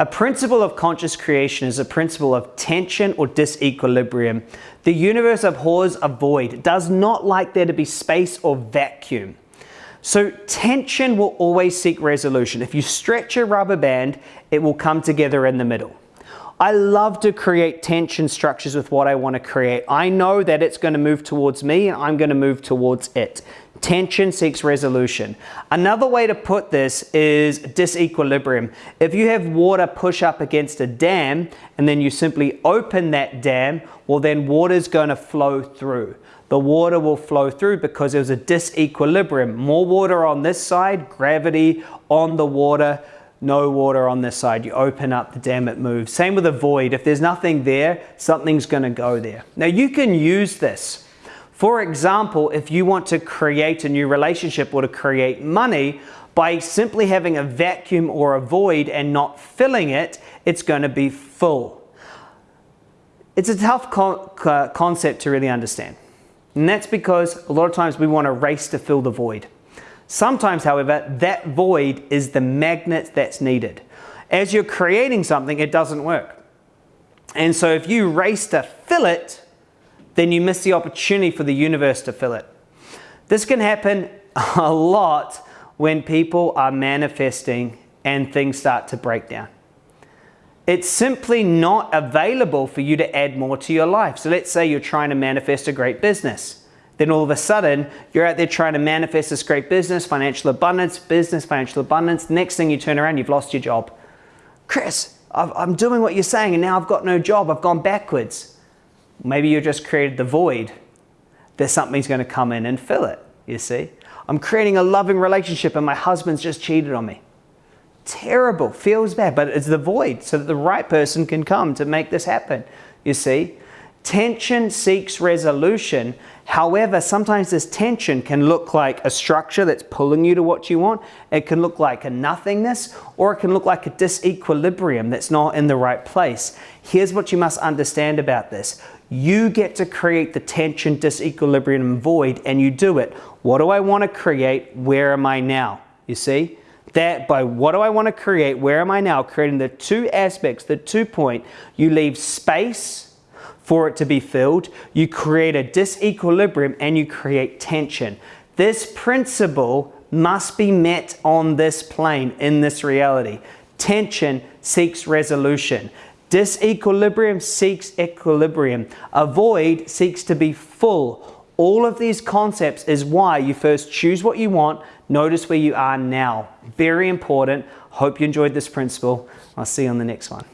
A principle of conscious creation is a principle of tension or disequilibrium. The universe abhors a void, does not like there to be space or vacuum. So tension will always seek resolution. If you stretch a rubber band, it will come together in the middle. I love to create tension structures with what I want to create. I know that it's going to move towards me and I'm going to move towards it. Tension seeks resolution. Another way to put this is disequilibrium. If you have water push up against a dam and then you simply open that dam, well then water is going to flow through. The water will flow through because there's a disequilibrium. More water on this side, gravity on the water, no water on this side. You open up the dam, it moves. Same with a void. If there's nothing there, something's going to go there. Now you can use this for example, if you want to create a new relationship or to create money, by simply having a vacuum or a void and not filling it, it's going to be full. It's a tough con concept to really understand. And that's because a lot of times we want to race to fill the void. Sometimes, however, that void is the magnet that's needed. As you're creating something, it doesn't work. And so if you race to fill it, then you miss the opportunity for the universe to fill it. This can happen a lot when people are manifesting and things start to break down. It's simply not available for you to add more to your life. So let's say you're trying to manifest a great business. Then all of a sudden, you're out there trying to manifest this great business, financial abundance, business, financial abundance. Next thing you turn around, you've lost your job. Chris, I'm doing what you're saying and now I've got no job. I've gone backwards. Maybe you just created the void. that something's going to come in and fill it, you see. I'm creating a loving relationship and my husband's just cheated on me. Terrible, feels bad, but it's the void so that the right person can come to make this happen, you see. Tension seeks resolution. However, sometimes this tension can look like a structure that's pulling you to what you want. It can look like a nothingness, or it can look like a disequilibrium that's not in the right place. Here's what you must understand about this. You get to create the tension, disequilibrium, and void, and you do it. What do I want to create? Where am I now? You see? That by what do I want to create? Where am I now? Creating the two aspects, the two point. You leave space for it to be filled, you create a disequilibrium and you create tension. This principle must be met on this plane, in this reality. Tension seeks resolution. Disequilibrium seeks equilibrium. A void seeks to be full. All of these concepts is why you first choose what you want, notice where you are now. Very important. Hope you enjoyed this principle. I'll see you on the next one.